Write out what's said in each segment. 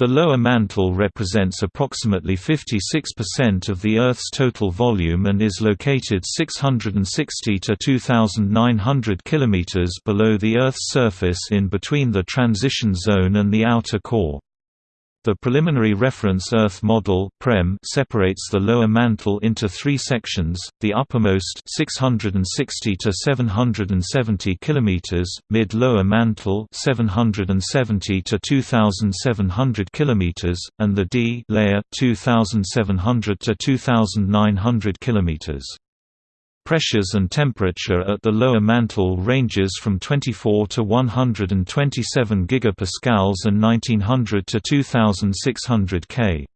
The lower mantle represents approximately 56% of the Earth's total volume and is located 660 to 2,900 km below the Earth's surface in between the transition zone and the outer core. The Preliminary Reference Earth Model (PREM) separates the lower mantle into three sections, the uppermost 660 to 770 km, mid-lower mantle 770 to 2700 km, and the D layer 2700 to 2900 km. Pressures and temperature at the lower mantle ranges from 24 to 127 gigapascals and 1900 to 2600 K.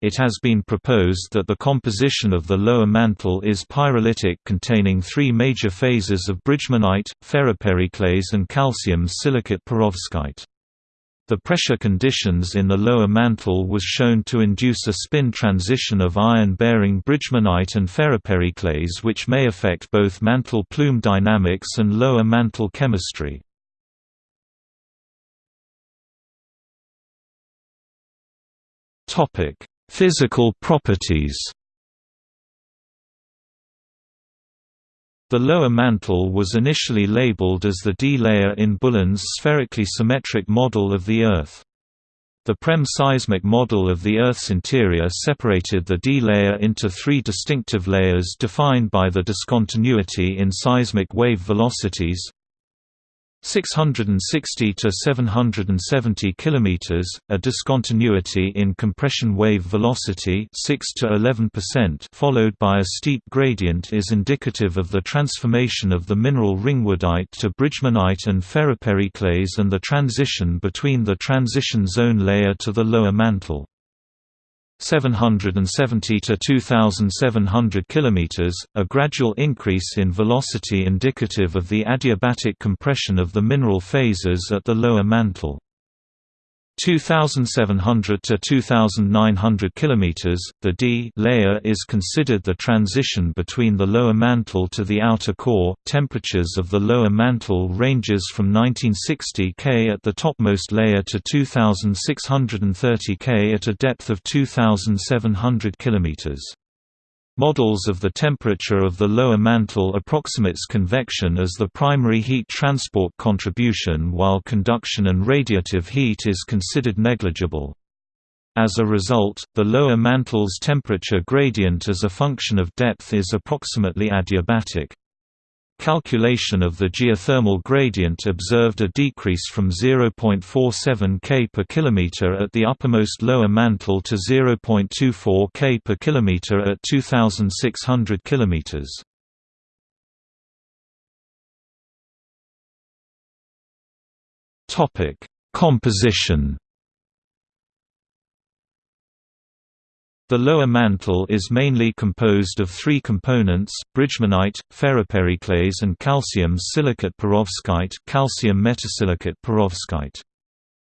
It has been proposed that the composition of the lower mantle is pyrolytic containing three major phases of bridgmanite, ferropericlase and calcium silicate perovskite. The pressure conditions in the lower mantle was shown to induce a spin transition of iron-bearing bridgmanite and ferropericlase which may affect both mantle plume dynamics and lower mantle chemistry. Physical properties The lower mantle was initially labeled as the D layer in Bullen's spherically symmetric model of the Earth. The PREM seismic model of the Earth's interior separated the D layer into three distinctive layers defined by the discontinuity in seismic wave velocities 660 to 770 km, a discontinuity in compression wave velocity 6 to 11%, followed by a steep gradient is indicative of the transformation of the mineral ringwoodite to bridgmanite and ferropericlase and the transition between the transition zone layer to the lower mantle. 770 to 2700 km, a gradual increase in velocity indicative of the adiabatic compression of the mineral phases at the lower mantle. 2700 to 2900 km, the D layer is considered the transition between the lower mantle to the outer core. Temperatures of the lower mantle ranges from 1960 K at the topmost layer to 2630 K at a depth of 2700 km. Models of the temperature of the lower mantle approximates convection as the primary heat transport contribution while conduction and radiative heat is considered negligible. As a result, the lower mantle's temperature gradient as a function of depth is approximately adiabatic. Calculation of the geothermal gradient observed a decrease from 0.47 K per kilometer at the uppermost lower mantle to 0.24 K per kilometer at 2600 kilometers. Topic: Composition The lower mantle is mainly composed of three components, bridgmanite, ferropericlase and calcium silicate perovskite calcium metasilicate perovskite.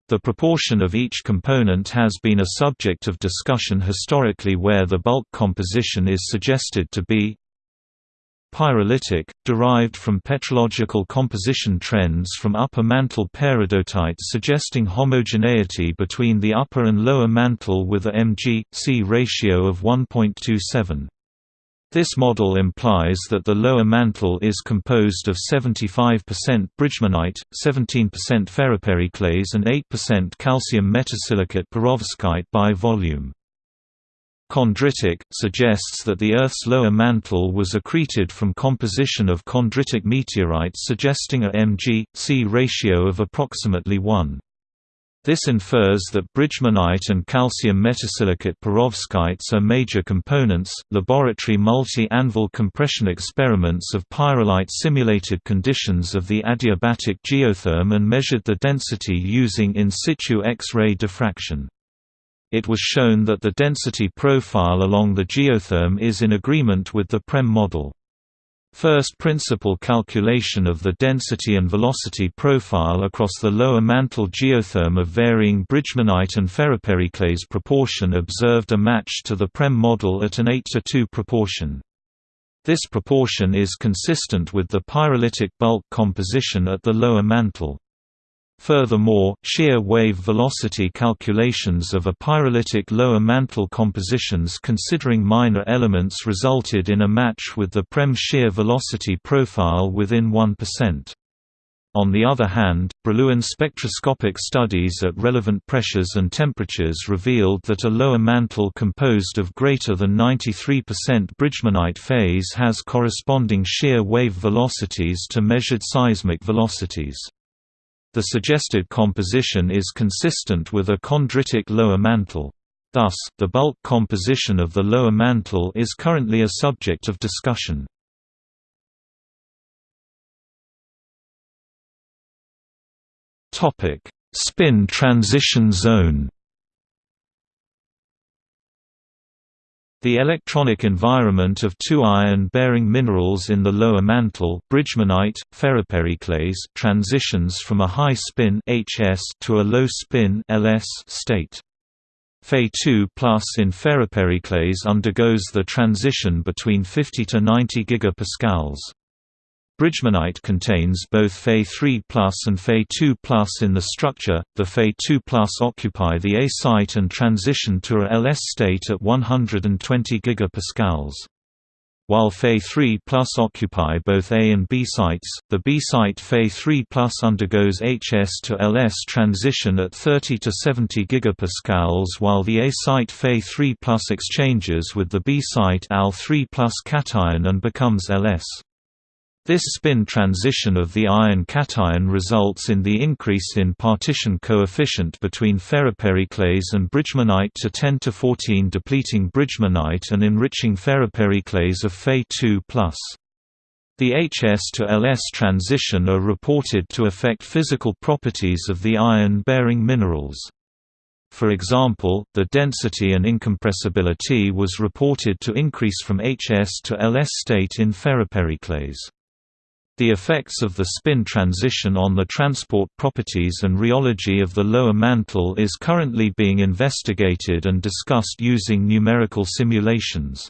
The proportion of each component has been a subject of discussion historically where the bulk composition is suggested to be Pyrolytic, derived from petrological composition trends from upper mantle peridotites suggesting homogeneity between the upper and lower mantle with a mg/c ratio of 1.27. This model implies that the lower mantle is composed of 75% bridgmanite, 17% ferropericlase and 8% calcium metasilicate perovskite by volume. Chondritic, suggests that the Earth's lower mantle was accreted from composition of chondritic meteorites suggesting a mg/c ratio of approximately 1. This infers that bridgmanite and calcium metasilicate perovskites are major components. Laboratory multi anvil compression experiments of pyrolite simulated conditions of the adiabatic geotherm and measured the density using in situ X ray diffraction. It was shown that the density profile along the geotherm is in agreement with the PREM model. First principle calculation of the density and velocity profile across the lower mantle geotherm of varying bridgmanite and ferropericlase proportion observed a match to the PREM model at an 8 to 2 proportion. This proportion is consistent with the pyrolytic bulk composition at the lower mantle. Furthermore, shear wave velocity calculations of a pyrolytic lower mantle compositions considering minor elements resulted in a match with the PREM shear velocity profile within 1%. On the other hand, Brillouin spectroscopic studies at relevant pressures and temperatures revealed that a lower mantle composed of greater than 93% bridgmanite phase has corresponding shear wave velocities to measured seismic velocities. The suggested composition is consistent with a chondritic lower mantle. Thus, the bulk composition of the lower mantle is currently a subject of discussion. Spin transition zone The electronic environment of two iron-bearing minerals in the lower mantle bridgmanite, ferropericlase transitions from a high spin HS to a low spin LS state. Fe2 plus in ferropericlase undergoes the transition between 50 to 90 gigapascals. Bridgmanite contains both Fe3 and Fe2 in the structure. The Fe2 occupy the A site and transition to a LS state at 120 gigapascals. While Fe3 occupy both A and B sites, the B site Fe3 undergoes HS to LS transition at 30 to 70 gigapascals while the A site Fe3 exchanges with the B site Al3 cation and becomes LS. This spin transition of the iron cation results in the increase in partition coefficient between ferropericlase and bridgmanite to 10 to 14 depleting bridgmanite and enriching ferropericlase of Fe2+. The HS to LS transition are reported to affect physical properties of the iron-bearing minerals. For example, the density and incompressibility was reported to increase from HS to LS state in ferropericlase. The effects of the spin transition on the transport properties and rheology of the lower mantle is currently being investigated and discussed using numerical simulations.